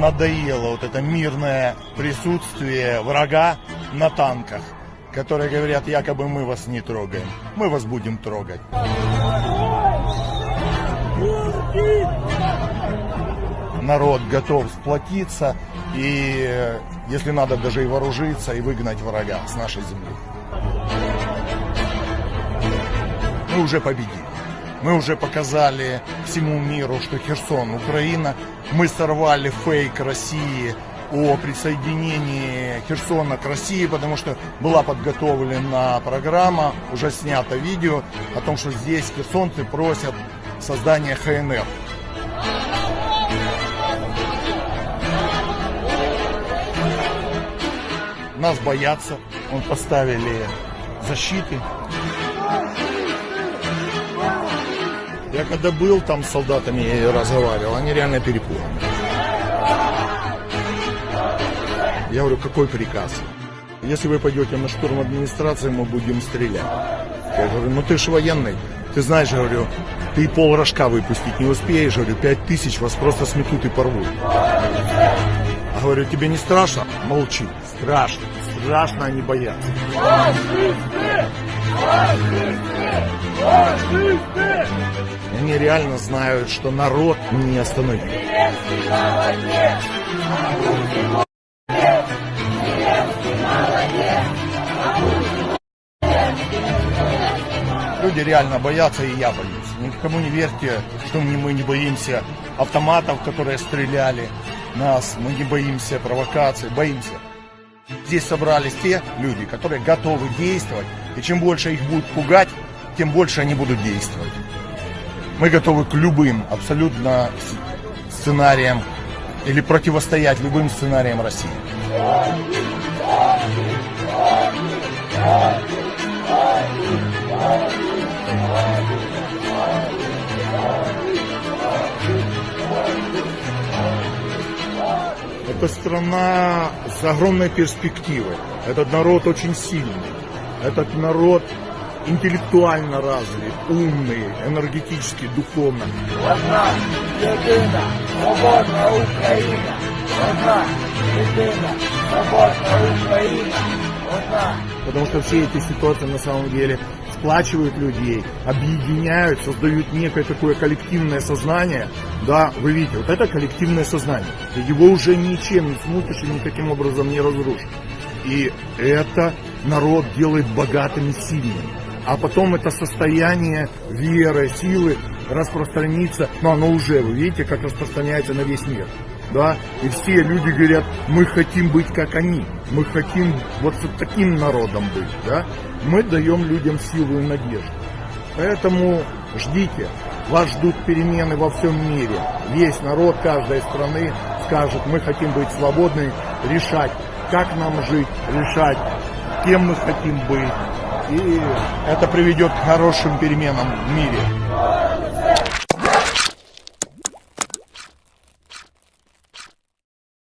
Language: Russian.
надоело вот это мирное присутствие врага на танках, которые говорят, якобы мы вас не трогаем. Мы вас будем трогать. Народ готов сплотиться и, если надо, даже и вооружиться и выгнать врага с нашей земли. Мы уже победили. Мы уже показали всему миру, что Херсон, Украина. Мы сорвали фейк России о присоединении Херсона к России, потому что была подготовлена программа, уже снято видео о том, что здесь херсонцы просят создания ХНР. Нас боятся, он поставили защиты. Я когда был там с солдатами и разговаривал, они реально перепуганы. Я говорю, какой приказ? Если вы пойдете на штурм администрации, мы будем стрелять. Я говорю, ну ты же военный. Ты знаешь, говорю, ты пол рожка выпустить не успеешь. Говорю, пять тысяч вас просто сметут и порвут. А говорю, тебе не страшно? Молчи. Страшно. Страшно они боятся. Они реально знают, что народ не остановит. Люди реально боятся, и я боюсь. Никому не верьте, что мы не боимся автоматов, которые стреляли нас, мы не боимся провокаций, боимся. Здесь собрались те люди, которые готовы действовать, и чем больше их будут пугать, тем больше они будут действовать. Мы готовы к любым абсолютно сценариям или противостоять любым сценариям России. Это страна с огромной перспективой. Этот народ очень сильный. Этот народ интеллектуально развит, умный, энергетически, духовно. Одна єдина, свободна Україна. Одна єдина, свободна Україна. Одна. Потому что все эти ситуации на самом деле сплачивают людей, объединяют, создают некое такое коллективное сознание. Да, вы видите, вот это коллективное сознание. Его уже ничем не смутишь и никаким образом не разрушишь. И это народ делает богатым и сильным. А потом это состояние веры, силы распространится, но оно уже, вы видите, как распространяется на весь мир. Да, и все люди говорят, мы хотим быть как они, мы хотим вот с таким народом быть, да. Мы даем людям силу и надежду. Поэтому ждите, вас ждут перемены во всем мире. Весь народ каждой страны скажет, мы хотим быть свободны, решать, как нам жить, решать, кем мы хотим быть. И это приведет к хорошим переменам в мире.